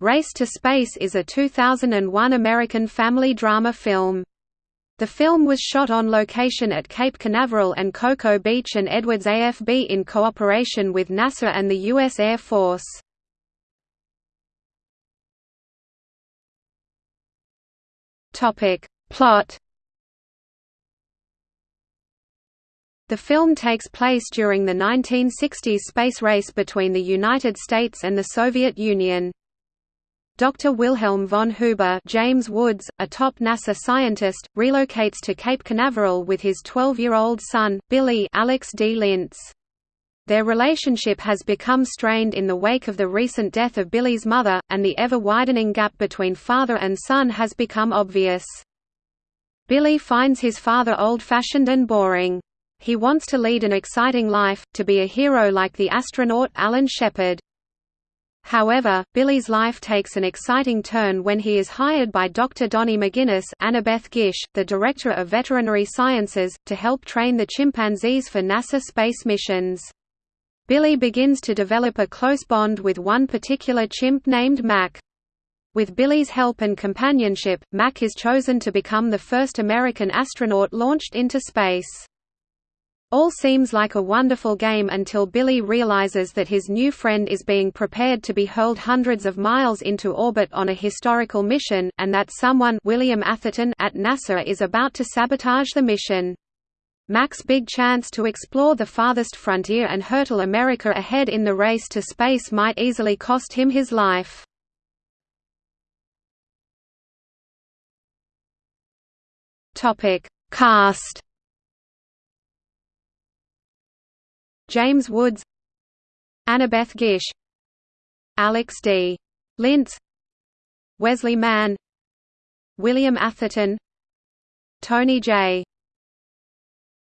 Race to Space is a 2001 American family drama film. The film was shot on location at Cape Canaveral and Cocoa Beach and Edwards AFB in cooperation with NASA and the U.S. Air Force. Plot The film takes place during the 1960s space race between the United States and the Soviet Union. Dr. Wilhelm von Huber James Woods, a top NASA scientist, relocates to Cape Canaveral with his 12-year-old son, Billy Alex D. Linz. Their relationship has become strained in the wake of the recent death of Billy's mother, and the ever-widening gap between father and son has become obvious. Billy finds his father old-fashioned and boring. He wants to lead an exciting life, to be a hero like the astronaut Alan Shepard. However, Billy's life takes an exciting turn when he is hired by Dr. Donnie McGinnis Annabeth Gish, the Director of Veterinary Sciences, to help train the chimpanzees for NASA space missions. Billy begins to develop a close bond with one particular chimp named Mac. With Billy's help and companionship, Mac is chosen to become the first American astronaut launched into space. All seems like a wonderful game until Billy realizes that his new friend is being prepared to be hurled hundreds of miles into orbit on a historical mission, and that someone William Atherton at NASA is about to sabotage the mission. Mac's big chance to explore the farthest frontier and hurtle America ahead in the race to space might easily cost him his life. Cast James Woods Annabeth Gish Alex D. Linz Wesley Mann William Atherton Tony J.